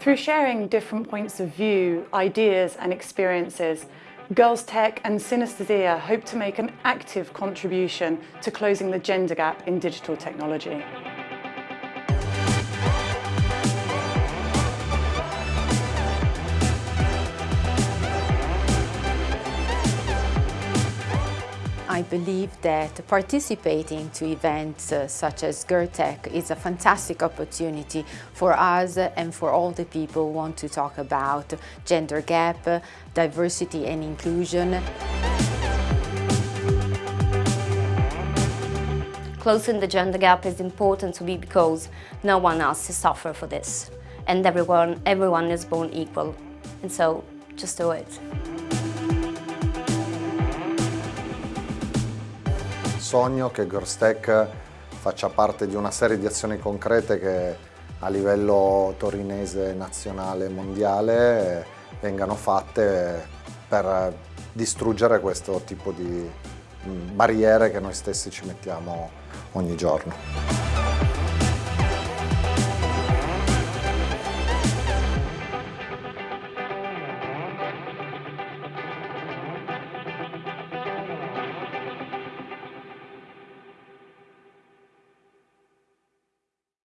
Through sharing different points of view, ideas and experiences, Girls Tech and Synesthesia hope to make an active contribution to closing the gender gap in digital technology. I believe that participating to events uh, such as GirlTech is a fantastic opportunity for us and for all the people who want to talk about gender gap, diversity and inclusion. Closing the gender gap is important to me because no one else is suffer for this and everyone, everyone is born equal and so just do it. Sogno che Girls Tech faccia parte di una serie di azioni concrete che a livello torinese, nazionale e mondiale vengano fatte per distruggere questo tipo di barriere che noi stessi ci mettiamo ogni giorno.